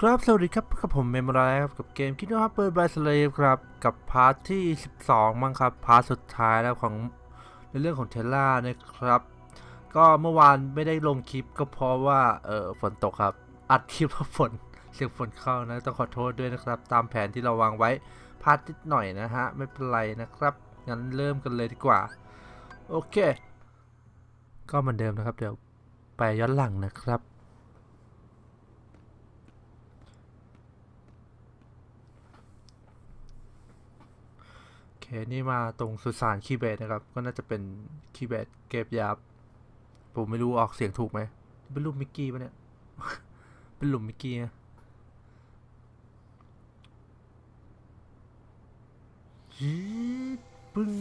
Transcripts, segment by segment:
ครับสวัสดีครับกับผมเมมไรครับกับเกม Kingdom Hearts Birth by Sleep ครับกับ part ที่ 12 มั้งครับ part สุดท้ายแล้วของในเรื่องของ Terra นะครับ ก็เมื่อวานไม่ได้ลงคลิปก็เพราะว่าเออฝนตกครับ อัดคลิปเพราะฝนเสียงฝนเข้านะต้องขอโทษด้วยนะครับ ตามแผนที่เราวางไว้พลาดนิดหน่อยนะฮะไม่เป็นไรนะครับงั้นเริ่มกันเลยดีกว่า โอเค ก็เหมือนเดิมนะครับ เดี๋ยวไปย้อนหลังนะครับ เคนี่มาตรงสุสานคีเบตนะครับ ก็น่าจะเป็นคีเบตเก็บยับผมไม่รู้ออกเสียงถูกไหมเป็นรูปมิกกี้ปะเนี่ย เป็นหลุมมิกกี้นะปึ้ง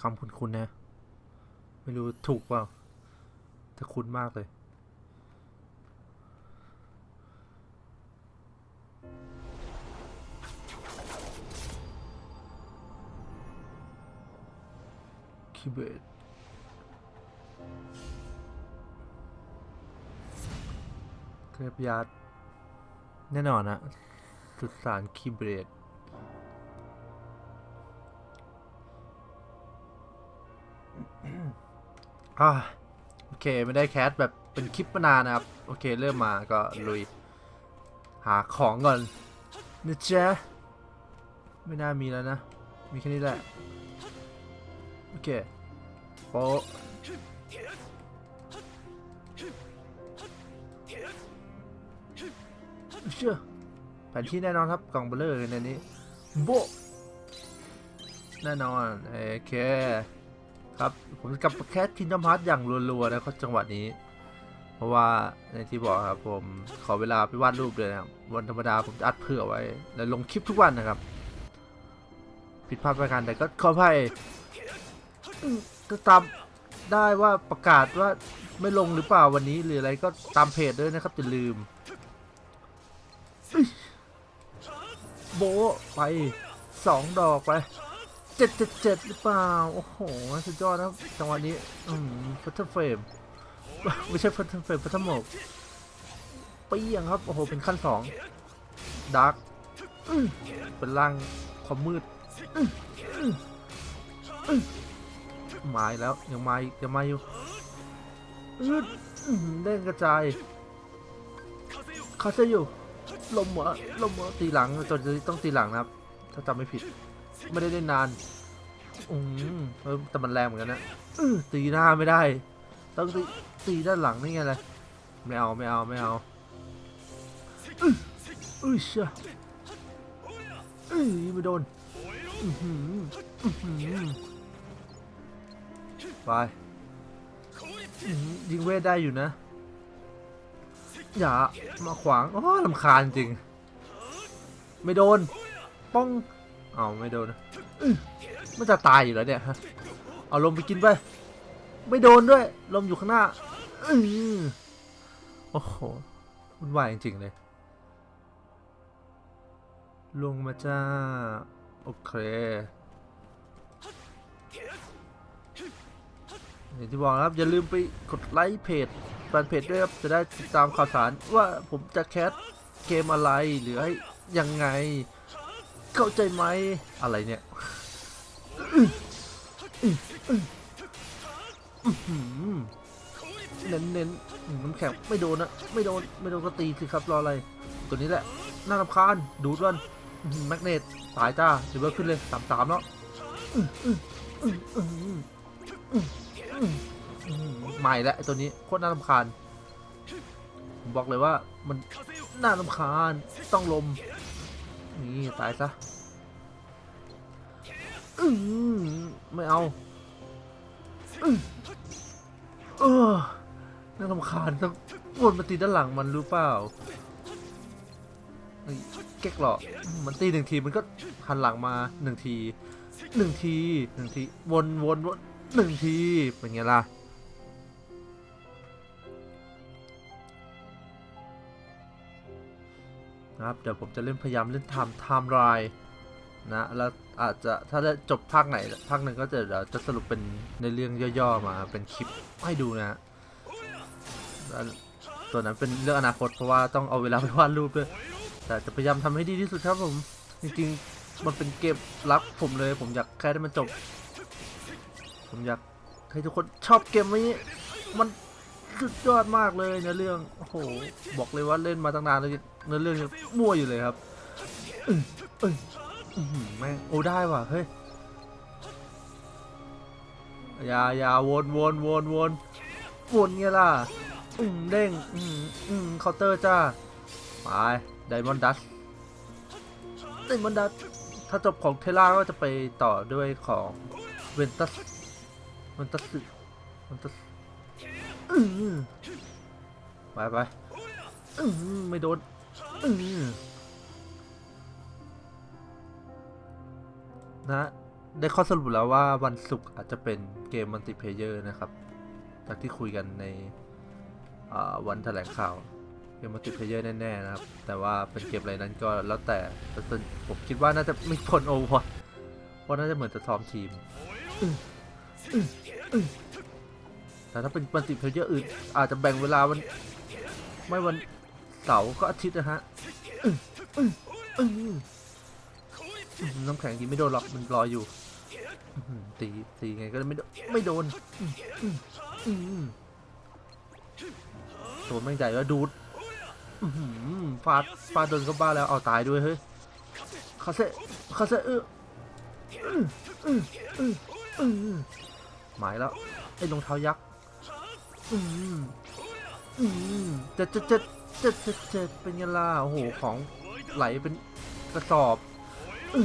คำคุ้นๆนะ ไม่รู้ถูกเปล่าแต่คุ้นมากเลย คีย์เบสเกรบยาร์ดแน่นอนนะสุสานคีเบสอ่าโอเค ไม่ได้แคสแบบเป็นคลิปมานานนะครับ โอเค เริ่มมาก็ลุย หาของก่อนนะจ๊ะไม่น่ามีแล้วนะ มีแค่นี้แหละ เคโปเชื่อแผนที่แน่นอนครับกล่องเบลเลอร์ในนี้โบแน่นอนโอเคครับผมกลับ cast Kingdom Hearts อย่างรัวๆนะครับจังหวะนี้ เพราะว่าในที่บอกครับผมขอเวลาไปวาดรูปเลยนะครับวันธรรมดาผมจะอัดเผื่อไว้ แล้วลงคลิปทุกวันนะครับ ผิดพลาดประการใดก็ขออภัย อืมก็ตามได้ว่าประกาศว่าไม่ลงหรือเปล่าวันนี้หรืออะไรก็ตามเพจด้วยนะครับอย่าลืม โบไปสองดอกไปเจ็ดเจ็ดเจ็ดหรือเปล่า โอ้โห สุดยอดนะจังหวะนี้ อืมฟัตเทอร์เฟรมไม่ใช่ฟัตเทอร์เฟรมฟัตเทอร์หมกเปี้ยงครับ โอ้โห เป็นขั้นสองดาร์กเป็นร่างความมืดอ มาแล้วยังมาอีกยังมาอยู่อื้ออื้อหือเด้งกระจายคาเซอยู่ลมหัวลมหัวตีหลังจนต้องตีหลังนะครับ ถ้าจำไม่ผิด ไม่ได้เล่นนานอืมแต่มันแรงเหมือนกันนะตีหน้าไม่ได้ ต้องตีตีด้านหลังนี่ไงเลยไม่เอาไม่เอาไม่เอาอุ้ยเชี่ยอื้อไม่โดนอื้อหืออื้อหือ ไปยิงเวทได้อยู่นะ อย่ามาขวางโอ้ลำคาญจริง ไม่โดน ป้อง เอาไม่โดนนะอื้อมันจะตายอยู่แล้วเนี่ยฮะเอาลมไปกินไป ไม่โดนด้วย ลมอยู่ข้างหน้าอโอ้โหวุ่นวายจริงๆเลยลงมาจ้า โอเค อย่างที่บอกนะครับ อย่าลืมไปกด like page fanpage ด้วยครับ จะได้ติดตามข่าวสารว่าผมจะ cast เกมอะไรหรือให้ยังไง เข้าใจไหมอะไรเนี่ยเน้นเน้นน้ำแข็งไม่โดนนะไม่โดนไม่โดนก็ตีสิครับรออะไร ตัวนี้แหละน่ารำคาญดูดมัน magnet ตายจ้าเดี๋ยวเบอร์ขึ้นเลยสามสามแล้ว ใหม่แล้วตัวนี้โคตรน่ารำคาญผมบอกเลยว่ามันน่ารำคาญต้องลม นี่ตายซะอืมไม่เอาเออน่ารำคาญต้องวนมาตีด้านหลังมันรู้เปล่าเก๊กหรอมันตีหนึ่งทีมันก็หันหลังมาหนึ่งทีหนึ่งทีหนึ่งทีวนวนวน หนึ่งที เป็นไงล่ะ นะครับ เดี๋ยวผมจะเล่นพยายามเล่น time timeline นะ แล้วอาจจะถ้าได้จบภาคไหน ภาคหนึ่งก็จะเดี๋ยวจะสรุปเป็นในเรื่องย่อๆมาเป็นคลิปให้ดูนะฮะแล้วตัวนั้นเป็นเรื่องอนาคตเพราะว่าต้องเอาเวลาไปวาดรูปด้วย แต่จะพยายามทำให้ดีที่สุดครับผม จริงๆ มันเป็นเกมรักผมเลย ผมอยากแค่ให้มันจบ ผมอยากให้ทุกคนชอบเกมนี้ มันสุดยอดมากเลยเนื้อเรื่อง โอ้โห บอกเลยว่าเล่นมาตั้งนานแล้วเนื้อเรื่องยังมั่วอยู่เลยครับอื้ออแม่งโอ้ได้ว่ะ เฮ้ย อย่าอย่าวนวนวนวนวนไงล่ะ อืมเด้ง อืมอืมเคาน์เตอร์จ้า ไป Diamond Dust Diamond Dust ถ้าจบของ Terra ก็จะไปต่อด้วยของ Ventus Ventus Ventus อืมไปไปไม่โดนนะ ได้ข้อสรุปแล้วว่าวันศุกร์อาจจะเป็นเกม multiplayer นะครับ จากที่คุยกันในวันแถลงข่าวเกม multiplayer แน่ๆนะครับ แต่ว่าเป็นเกมอะไรนั้นก็แล้วแต่แต่ผมคิดว่าน่าจะไม่พ้นโอวอร์เพราะน่าจะเหมือนจะซ้อมทีม แต่ถ้าเป็น multiplayer อื่นอาจจะแบ่งเวลาวัน ไม่วันเสาร์ก็อาทิตย์นะฮะน้ำแข็งดีไม่โดนหรอกมันรอยอยู่ตีตีไงก็ไม่โดนไม่โดนตัวแม่งใหญ่แล้วดูดฟาดฟาดโดนก็บ้าแล้วเอาตายด้วยเฮ้ยคาเซคาเซเออ หมายแล้วไอ้รองเท้ายักษ์อืมอืมเจ็ดเจ็ดเจ็ดเจ็ดเจ็ดเจ็ดเป็นไงล่ะโอ้โหของไหลเป็นกระสอบอ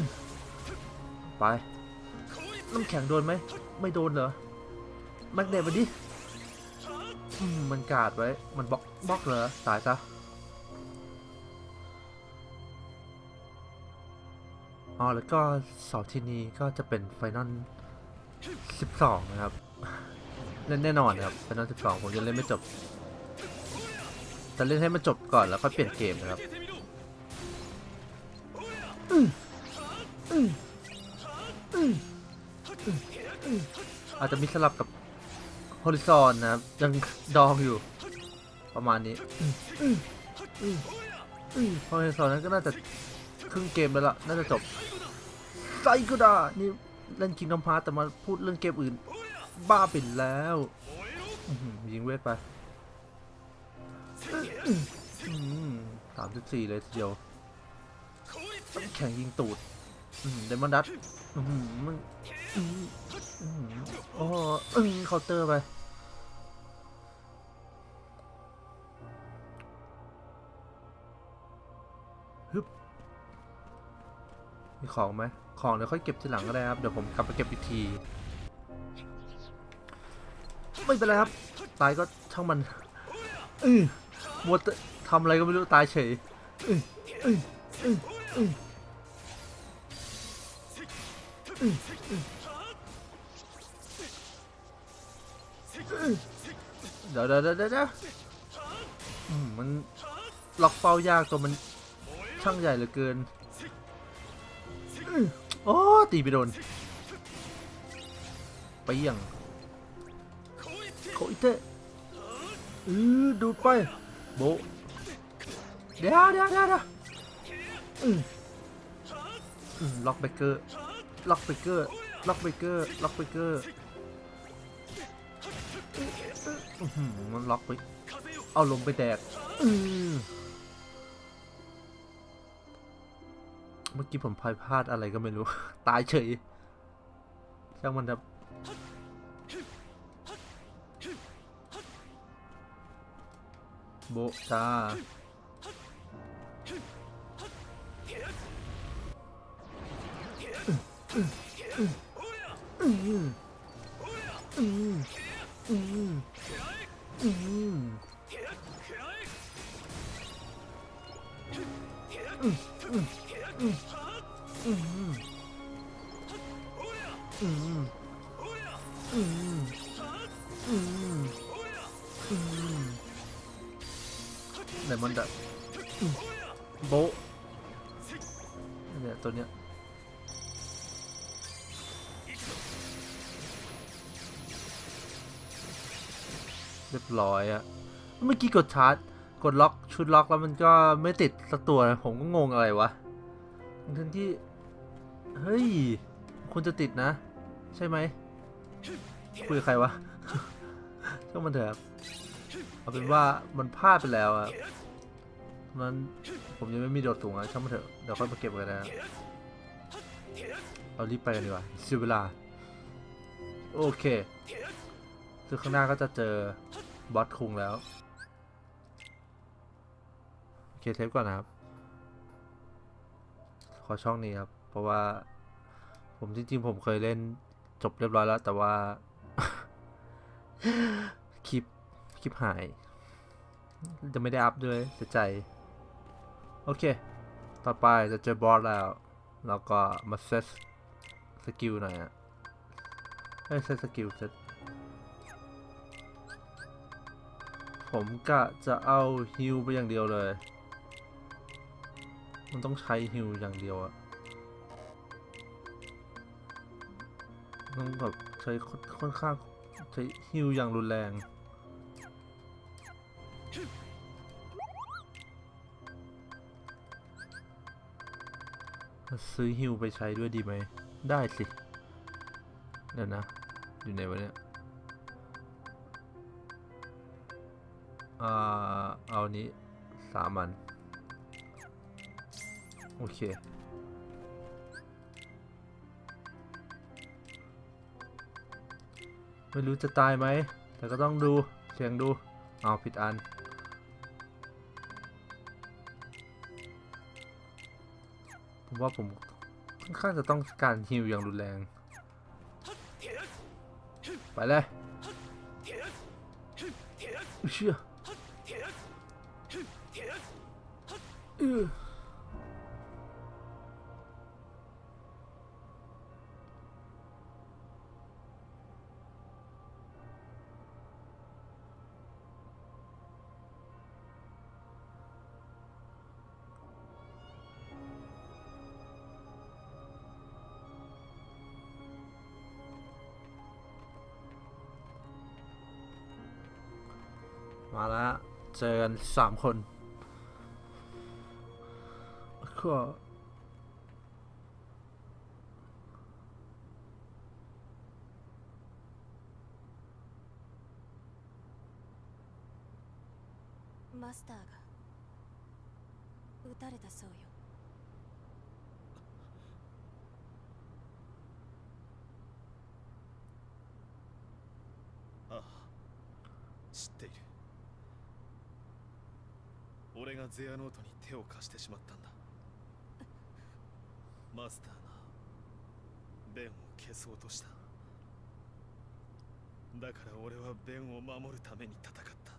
ไปน้ำแข็งโดนไหมไม่โดนเหรอ magnet มันดิมันกาดไว้ มัน block block เหรอตายซะอ๋อแล้วก็เสาร์อาทิตย์นี้ก็จะเป็น Final 12 นะครับ เล่นแน่นอนครับ Final 12 ผมยังเล่นไม่จบแต่เล่นให้มันจบก่อนแล้วค่อยเปลี่ยนเกมนะครับอืมอืมอืมอาจจะมีสลับกับฮอริซอนนะครับ ยังดองอยู่ ประมาณนี้ฮอริซอนนั้นก็น่าจะครึ่งเกมแล้วล่ะน่าจะจบไซกุดานี่ เล่นคิงดอมพาร์แต่มาพูดเรื่องเกมอื่น บ้าไปแล้วยิงเวทไปสามสิบสี่เลยทีเดียวแข่งยิงตูดเดมอนดัตมันอื้อหืออื้อหือโอ้เคาน์เตอร์ไปฮึบ มีของไหมของเดี๋ยวค่อยเก็บทีหลังก็ได้ครับ เดี๋ยวผมกลับไปเก็บอีกที ไม่เป็นไรครับ ตายก็ช่างมันอือมัวทำอะไรก็ไม่รู้ตายเฉยอืออืออืออือเดี๋ยวเดี๋ยวเดี๋ยวเดี๋ยวอืมมันล็อกเป้ายากตัวมันช่างใหญ่เหลือเกิน โอ้ตีไปโดนไปยังโคอิเตะอือดูดไปโบเดี๋ยวเดี๋ยวเดี๋ยวเดียวอืมล็อกเบเกอร์ล็อกเบเกอร์ล็อกเบเกอร์ล็อกเบเกอร์มันล็อกไปเอาลงไปแดกอือ เมื่อกี้ผมพลายพลาดอะไรก็ไม่รู้ ตายเฉยช่างมันครับโบะจ้าอืม เดี๋มันแบบโบเนี่ยตัวเนี้ยเรียบร้อยอะเมื่อกี้กดชาร์จ กดล็อกชุดล็อกแล้วมันก็ไม่ติดสักตัว ผมก็งงอะไรวะ ทั้งที่ เฮ้ย คุณจะติดนะ ใช่ไหมคุยกับใครวะก็มันเถอะเอาเป็นว่ามันพลาดไปแล้วอะมันผมยังไม่มีโดดสูงอะช่างมันเถอะเดี๋ยวค่อยมาเก็บกันนะเรารีบไปกันดีกว่าเสียเวลา โอเคซึ่งข้างหน้าก็จะเจอบอสคุงแล้ว โอเคเทปก่อนนะครับ ขอช่องนี้ครับ เพราะว่า ผมจริงๆ ผมเคยเล่นจบเรียบร้อยแล้ว แต่ว่า คลิป คลิปหาย จะไม่ได้ up ด้วยเสียใจ โอเค ต่อไปจะเจอ boss แล้ว แล้วก็มา set skill หน่อยอะเอ้ย set skill set ผมกะจะเอา heal ไปอย่างเดียวเลย มันต้องใช้ heal อย่างเดียวอะต้องแบบใช้ค่อนข้างใช้ฮิลอย่างรุนแรงซื้อฮิวไปใช้ด้วยดีไหม ได้สิ เดี๋ยวนะ อยู่ไหนวะเนี่ย อ่า เอานี้สามอัน โอเค ไม่รู้จะตายไหม แต่ก็ต้องดู เสียงดู เอาผิดอัน ผมว่าผมค่อนข้างจะต้องการฮิวอย่างรุนแรง ไปเลยเชื่อ สามคนก็ マスターが撃たれたそうよああ知っている がゼアノートに手を貸してしまったんだ。マスターがベンを消そうとした。だから俺はベンを守るために戦った。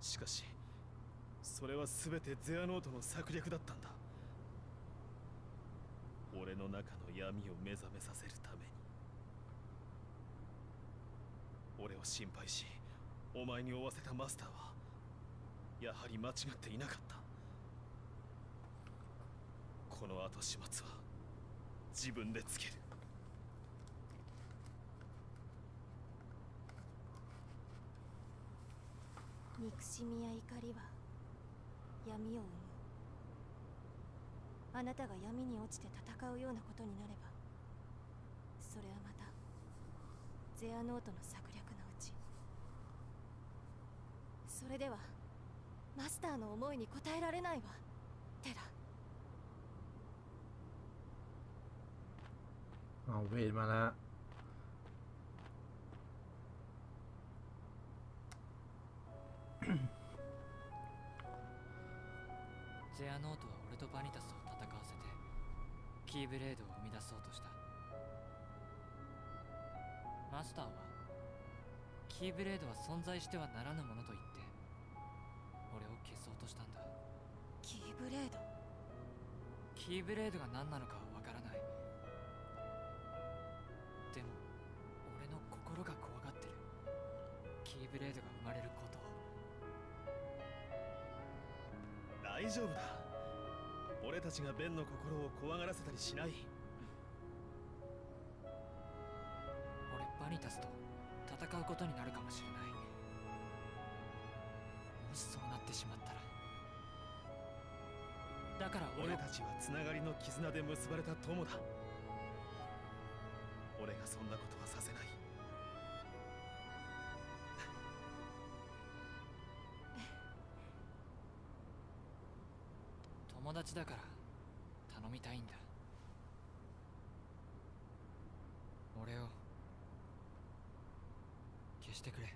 しかしそれは全てゼアノートの策略だったんだ。俺の中の闇を目覚めさせるために。俺を心配しお前に追わせたマスターはやはり間違っていなかった。この後始末は自分でつける。憎しみや怒りは闇を生む。あなたが闇に落ちて戦うようなことになればそれはまたゼアノートの策略のうち。それではマスターの思いに応えられないわ。テラ。Oh, wait a ゼアノートは俺とバニタスを戦わせてキーブレードを生み出そうとした。マスターはキーブレードは存在してはならぬものと言ってとしたんだ。キーブレード？キーブレードが何なのかはわからない。でも俺の心が怖がってる。キーブレードが生まれること。を大丈夫だ。俺たちがベンの心を怖がらせたりしない。俺バニタスと戦戦うことになるかもしれない。もしそうなってしまったらだから俺俺たちはつながりの絆で結ばれた友だ。俺がそんなことはさせない。友達だから頼みたいんだ。俺を消してくれ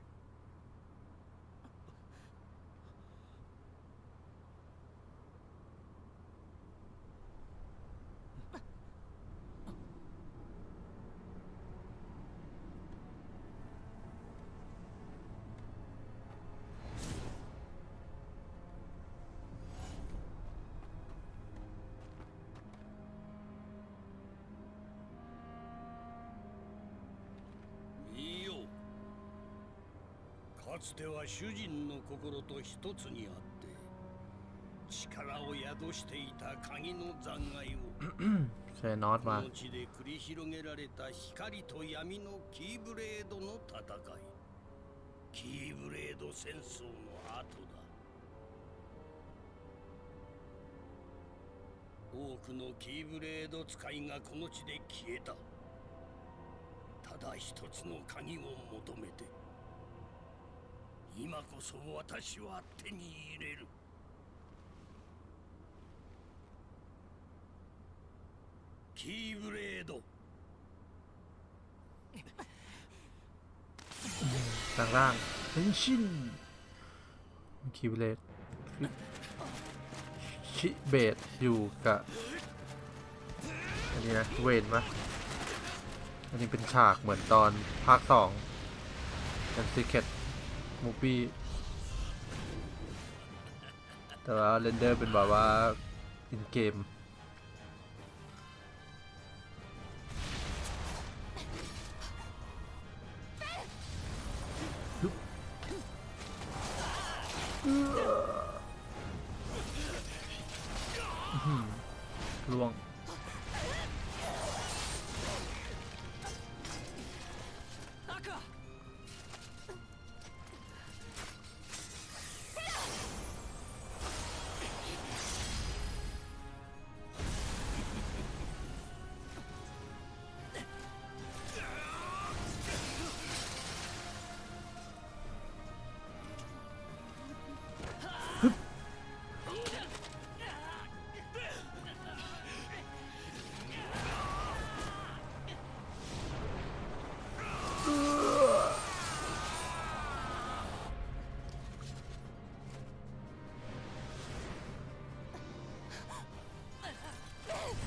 いいよかつては主人の心と一つにあって力を宿していた鍵の残骸を それノーこの地で繰り広げられた光と闇のキーブレードの戦い。キーブレード戦争の後だ。多くのキーブレード使いがこの地で消えた。ただ一つの鍵を求めて今こそ私は手に入れるキーブレード ล่างล่างเป็นชินคีบเลตชิเบตอยู่กับอันนี้นะ เวนมะอันนี้เป็นฉากเหมือนตอนภาคสองเป็นซีเคท มูฟี่แต่ว่าเรนเดอร์เป็นแบบว่าอินเกม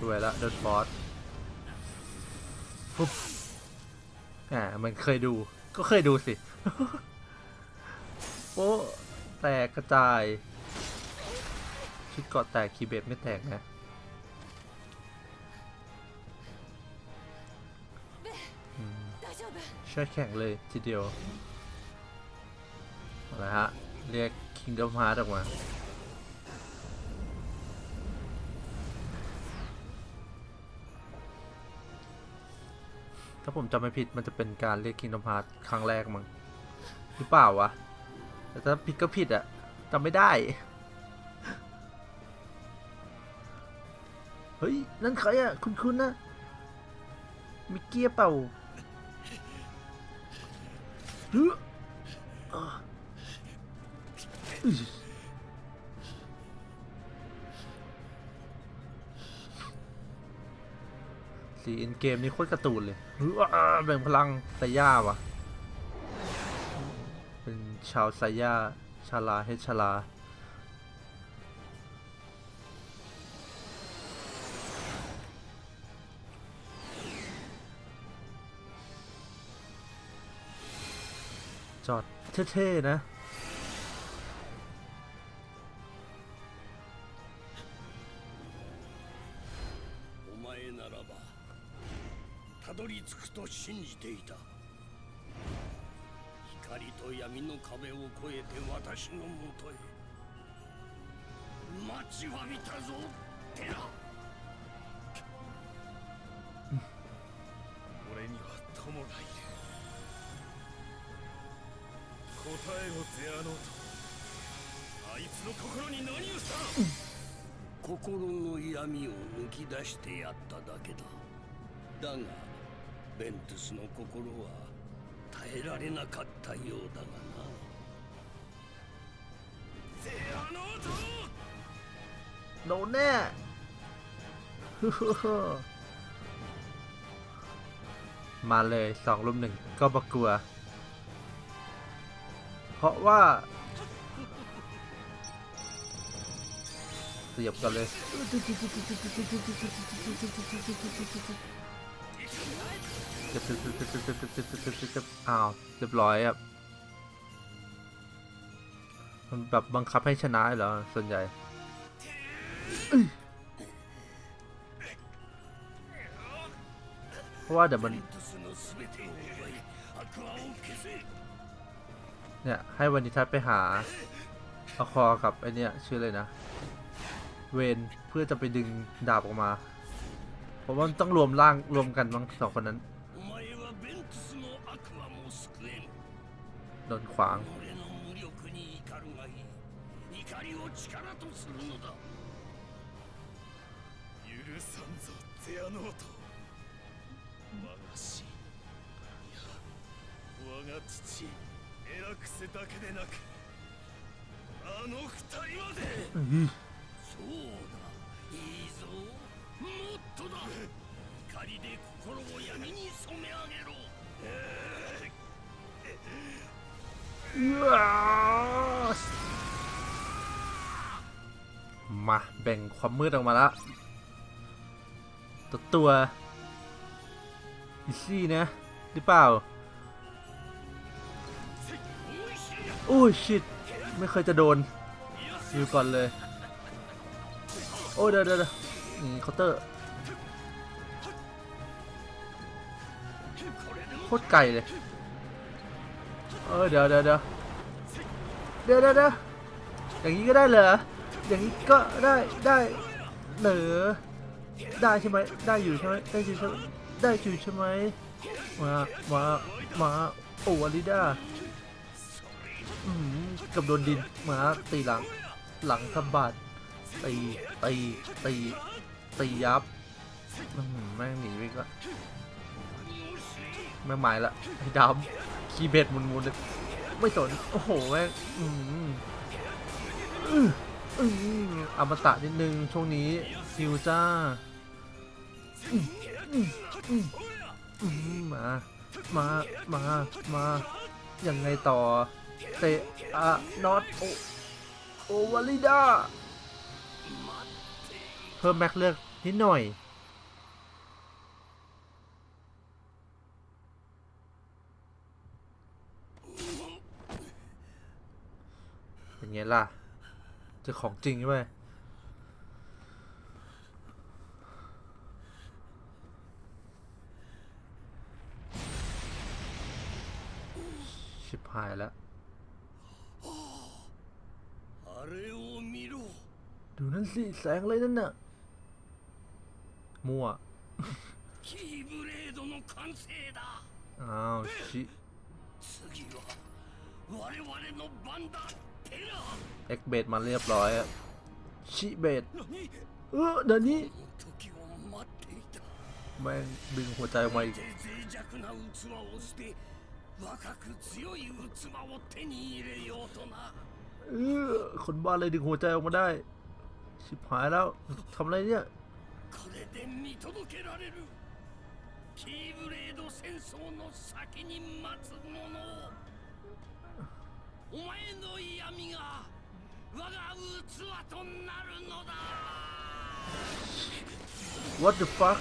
วยล้วเดนบอสปุ๊บอ่ามันเคยดูก็เคยดูสิโอ้แตกกระจาย ชุดเกาะแตกคีเบตไม่แตกนะใช่แข่งเลยทีเดียวอะไรฮะ เรียก Kingdom Heart ออกมาาผมจำไม่ผิดมันจะเป็นการเรียก Kingdom Hearts ครั้งแรกมั้งหรือเปล่าวะ แต่ถ้าผิดก็ผิดอะจำไม่ได้ เฮ้ย นั่นใครอะคุณคุณนะ มิกเกียเปล่าฮ้ยอ่ะอึ๊ยสีอินเกมนี่โคตรกร์ตูนเลยเฮ้ยแบ่งพลังไซย่าวะเป็นชาวไซย่าชาลาเฮชาลาจอดเท่ๆนะ と信じていた。光と闇の壁を越えて私のもとへ。待ちわびたぞテラ。俺には友がいる。えろゼアノートあいつの心に何をした。心の闇を抜き出してやっただけだ。だがベントゥスの心は耐えられなかったようだがなゼアノート โดนแน่ฮึฮึฮึมาเลยสองลุมหนึ่งก็บกลัว เพราะว่าเสียบกันเลย ตึ๊บตึ๊บตึ๊บตึ๊บตึ๊บตึ๊บตึ๊บอ้าวเรียบร้อยครับมันแบบบังคับให้ชนะเหรอส่วนใหญ่เพราะว่าเดี๋ยวมันเนี่ยให้วันนี้ทัดไปหาอาคอกับไอเนี้ยชื่อเลยนะ เวนเพื่อจะไปดึงดาบออกมา เพราะว่าต้องรวมร่างรวมกันมั้งสองคนนั้น んぞゼアノート我が死いや我が父エラクセだけでなくあの二人までอื้อそうだいいぞもっとだ怒りで心を闇に染め上げろ มา แบ่งความมืดออกมาละตัวตัว easy นะ หรือเปล่า โอ้ย shit ไม่เคยจะโดนอยู่ก่อนเลย โอ้เดี๋ยวเดี๋ยวเดี๋ยวนี่เคาน์เตอร์โคตรไกลเลย เออเดี๋ยวเดี๋ยวเดี๋ยวเดี๋ยวเดี๋ยวอย่างนี้ก็ได้เหรออย่างนี้ก็ได้ได้เหรอได้ใช่ไหมได้อยู่ใช่ไหมได้อยู่ใช่ไหมได้อยู่ใช่ไหมมามามาโอ้อาริด้าอืมกับโดนดินมาตีหลังหลังสะบัดตีตีตีตียับอืมแม่งหนีไปก็แม่งหมายละไอ้ดำ คีย์เบ็ดหมุนๆเลยไม่สน โอ้โหแม่งอืมอื้ออืมอมตะนิดนึง ช่วงนี้ฮิวจ้าอืมอืมอืมอืมมา มา มา มายังไงต่อ เตะอะนอตโอโอวาลิดา เพิ่มแม็กเลือกนิดหน่อย เป็นไงล่ะ เจอของจริงใช่ไหมชิบหายแล้ว あれを見ろ ดูนั่นสิ แสงอะไรนั่นน่ะ มั่ว キーブレードの完成だ อ้าว ชิ 次は我々の番だテラ เอ็กเบดมาเรียบร้อยอะชิเบดเออเดี๋ยวนี้ この時を待っていた แม่งดึงหัวใจออกมาอีก で脆弱な器を捨て若く強い器を手に入れようとな เออคนบ้าเลยดึงหัวใจออกมาได้ ชิบหายแล้วทำอะไรเนี่ย これで見届けられるキーブレード戦争の先に待つものを お前の闇が我が器となるのだ What the fuck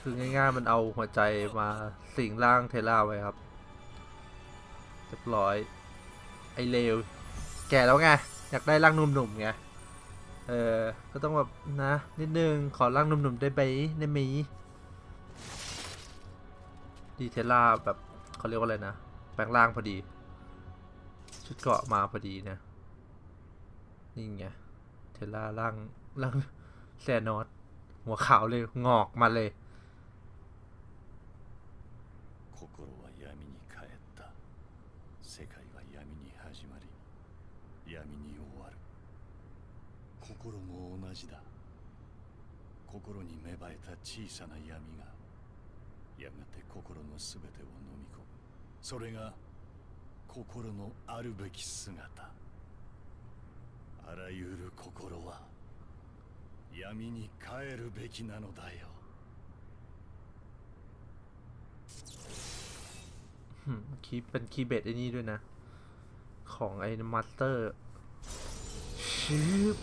คือง่ายๆ มันเอาหัวใจมาสิงร่างเทล่าไว้ครับ เรียบร้อย ไอเลว แก่แล้วไง อยากได้ร่างหนุ่มๆไง เออ ก็ต้องแบบนะ นิดนึง ขอร่างหนุ่มๆได้ไหมได้ไหมดีเทล่าแบบเขาเรียกว่าอะไรนะ แป ลงร่างพอดี ชุดเกราะมาพอดีนะ นี่ไง เทล่าร่างร่างแซนอสหัวขาวเลย งอกมาเลย 心は闇に帰った 世界は闇に始まり闇に終わる心も同じだ心に芽生えた小さな闇がやがて心の全てを飲み込む それが心のあるべき姿あらゆる心は闇に帰るべきなのだよ หืมคีย์เป็นคีย์เบสไอ้นี่ด้วยนะ ของไอ้มาสเตอร์ชิบ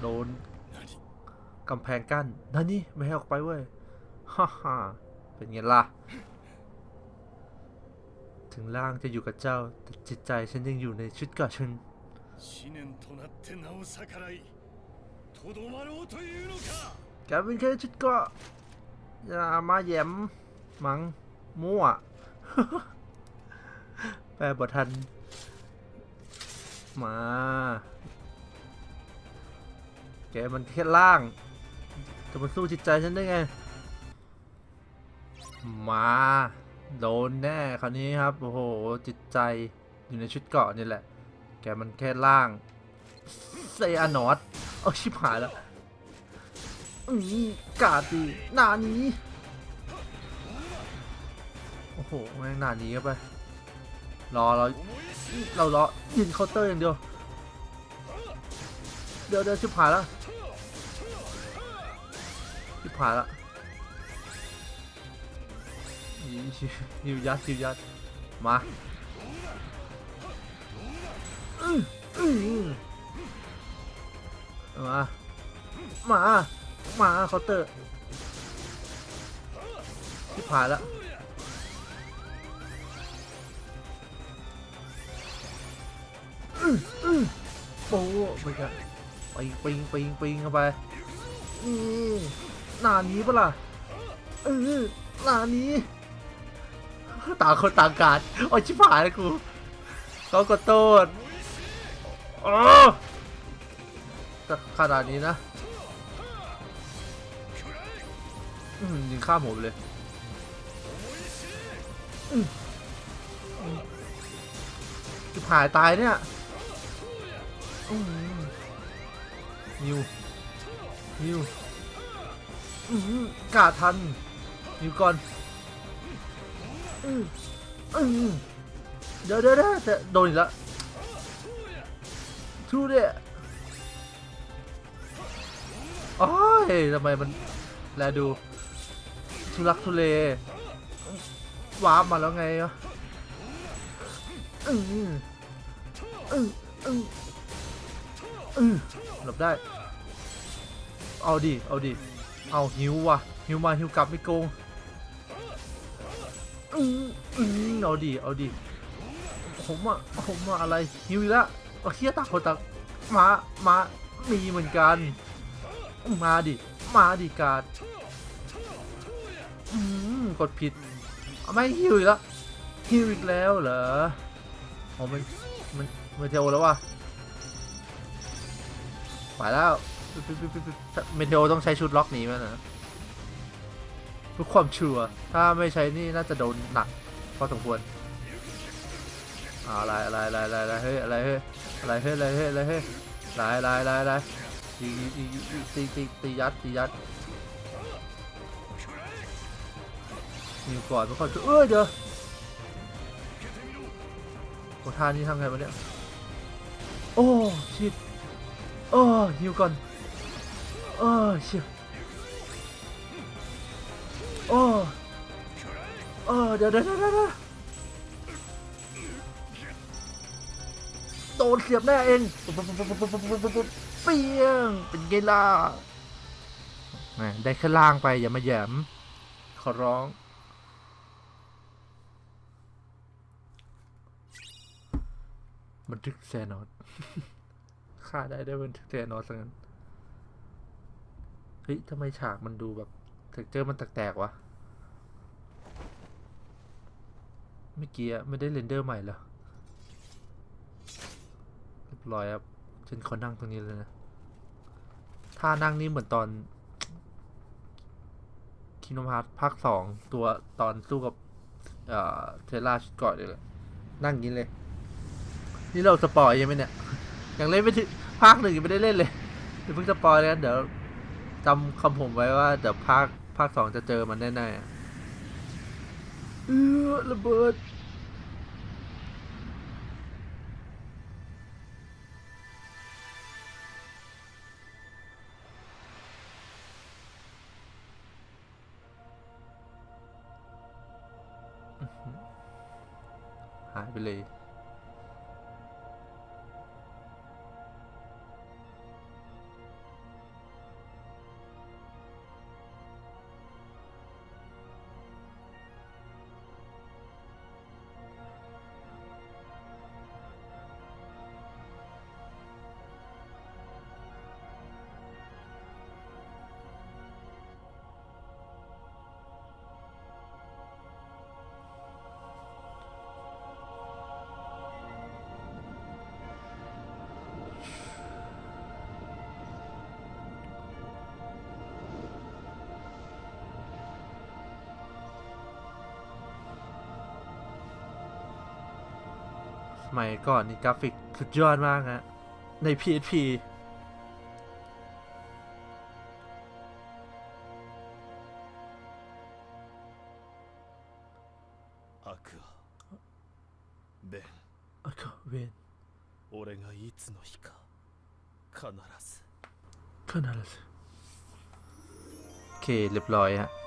โดน 何 กำแพงกั้นนั่นนี่ไม่ให้ออกไปเว้ย ฮ่าฮ่าเป็นไงล่ะ ถึงร่างจะอยู่กับเจ้า แต่จิตใจฉันยังอยู่ในชุดเกาะชุนแกเป็นแค่ชุดกาอย่ามาแย้มมังมั่วแปลบททัน มา แกมันแค่ล่าง จะมาสู้จิตใจฉันได้ไง มา โดนแน่คราวนี้ครับ โอ้โห จิตใจอยู่ในชุดเกาะนี่แหละ แกมันแค่ล่างเซอานอตเอาชิบหายแล้วอืมกาดีหนานี้โอ้โหแม่งหนานี้เข้าไปรอเราเรารอยินเคาน์เตอร์อย่างเดียว เดี๋ยวเดี๋ยวชิบหายแล้วชิบหายแล้ว ยิวยัดยิวยัดมามามามาเคาน์เตอร์ชิบหายแล้วอื้ออื้อโอ้ไปกันปิงปิงปิงปิงเข้าไปนี่หนานี้ปะล่ะเออหนานี้ ต่างคนต่างการโอ้ชิบหายแล้วกูเขาก็โทษโอ้ขนาดนี้นะอืมยิงข้ามหัวเลยจะผายตายเนี่ยอืมนิวนิวอืมกาดทันนิวก่อน เดี๋ยวเดี๋ยวเดี๋ยวแต่โดนอีกแล้วทูเดะโอ้ยทำไมมันแลดูทุลักทุเลวาร์ปมาแล้วไงวะอืออืออืออือหลบได้ เอาดิ เอาดิ เอาหิวว่ะ หิวมาหิวกลับไม่โกง อืออือเอาดิเอาดิผมอะผมอะอะไรหิวอีกแล้วเอเฮียตักคนตักมามามีเหมือนกัน มาดิ มาดิการดอืมกดผิด ไม่ฮิวอีกแล้วฮิวอีกแล้วเหรอโอ้มันมันมันเทโอแล้ววะไปแล้ว เมเทโอต้องใช้ชุดล็อกหนีมันนะ เพื่อความชัวร์ถ้าไม่ใช้นี่น่าจะโดนหนักพอสมควรอะไรอะไรอะไรอะไรอะไรเฮ้ยอะไรเฮ้ยอะไรเฮ้ยอะไรเฮ้ยอะไรเฮ้ยอะไรอะไรอะไรอะไรตีตีตีตีตียัดตียัดนิวก่อนไม่ค่อยเอ้ยเดี๋ยวโอ้ท่านี้ทำไงวะเนี่ยโอ้ชิดโอ้นิวก่อนโอ้ชิด โอ้เออเดี๋ยวเดี๋ยวเดี๋ยวโดนเสียบแน่เองเปี้ยงเป็นไงล่ะได้แค่ล่างไปอย่ามาแยมขอร้อง บันทึกแซนอสฆ่าได้ได้บันทึกแซนอสงั้น เฮ้ยทำไมฉากมันดูแบบ เท็กเจอร์มันแตกๆวะเมื่อกี้ไม่ได้เรนเดอร์ใหม่เหรอเรียบร้อยครับฉันขอนั่งตรงนี้เลยนะท่านั่งนี่เหมือนตอนคิโนพาร์ภาคสองตัวตอนสู้กับเอ่อเทล่าชุดเกาะเลยแหละนั่งอย่างนี้เลย นี่เราสปอยยังไหมเนี่ยยังเล่นไม่ถึงภาคหนึ่งยังไม่ได้เล่นเลยเดี๋ยวเพิ่งสปอยแล้วเดี๋ยวจำคำผมไว้ว่าเดี๋ยวภาค ภาคสองจะเจอมันแน่ๆเออระเบิด มัยก่อนนี่กราฟิกสุดยอดมากฮะ ใน PSP アクアベン อะก็เวน 俺がいつの日か必ず ขนาดนั้นโอเค เรียบร้อยฮะ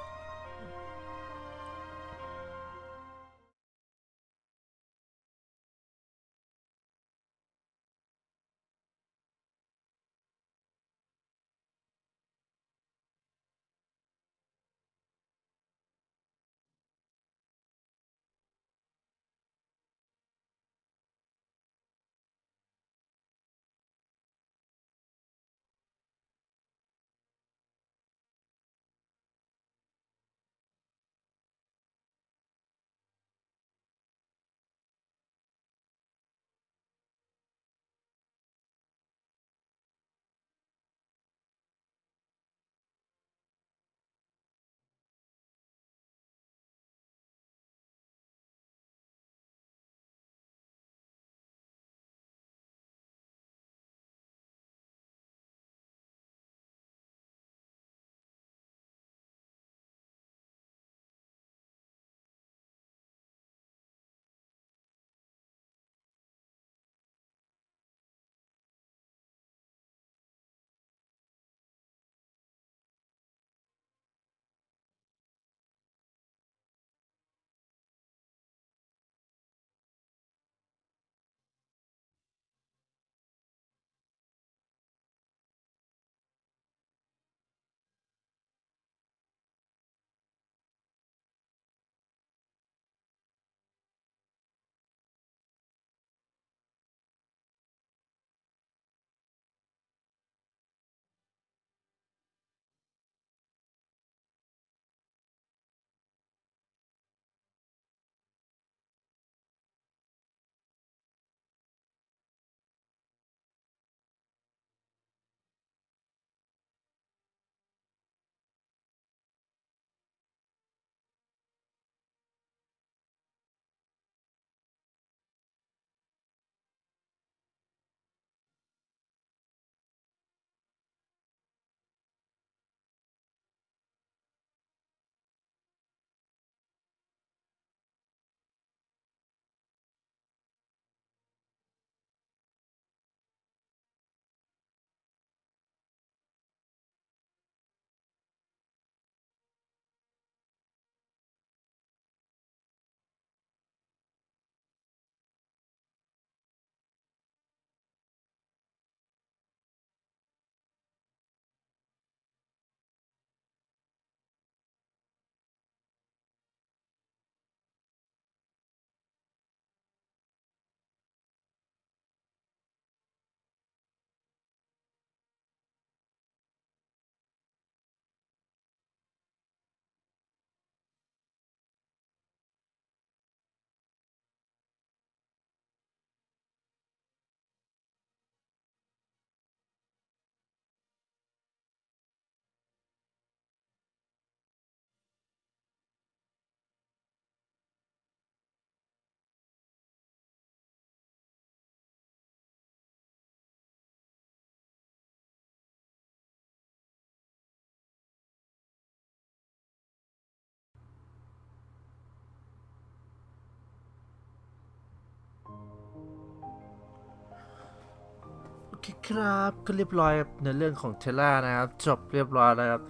ครับก็เรียบร้อยในเรื่องของเทล่านะครับ จบเรียบร้อยแล้วครับ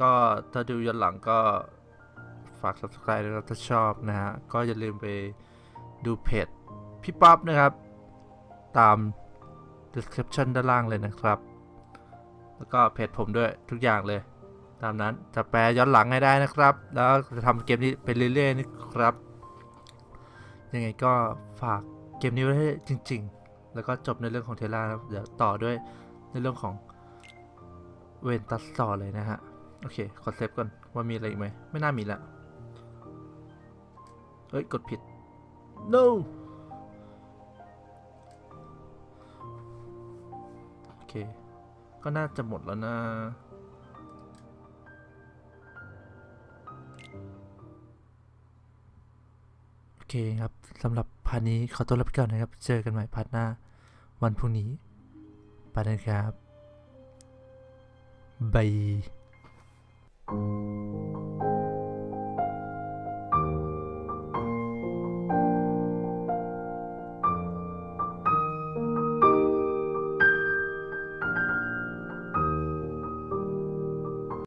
ก็ถ้าดูย้อนหลังก็ฝาก subscribe ด้วยนะครับถ้าชอบนะฮะ ก็อย่าลืมไปดูเพจพี่ป๊อปนะครับ ตาม description ด้านล่างเลยนะครับ แล้วก็เพจผมด้วยทุกอย่างเลย ตามนั้นจะแปลย้อนหลังให้ได้นะครับ แล้วจะทำเกมนี้ไปเรื่อยๆนะครับ ยังไงก็ฝากเกมนี้ไว้ให้จริง ๆ แล้วก็จบในเรื่องของเทล่าครับเดี๋ยวต่อด้วยในเรื่องของเวนตัสต่อเลยนะฮะ โอเค ขอเซฟก่อน ว่ามีอะไรอีกไหม ไม่น่ามีละ เฮ้ย กดผิด no โอเค ก็น่าจะหมดแล้วนะโอเคครับสำหรับ part นี้ขอตัวลาไปก่อนนะครับ เจอกันใหม่ part หน้า วันพรุ่งนี้ไปนะครับบาย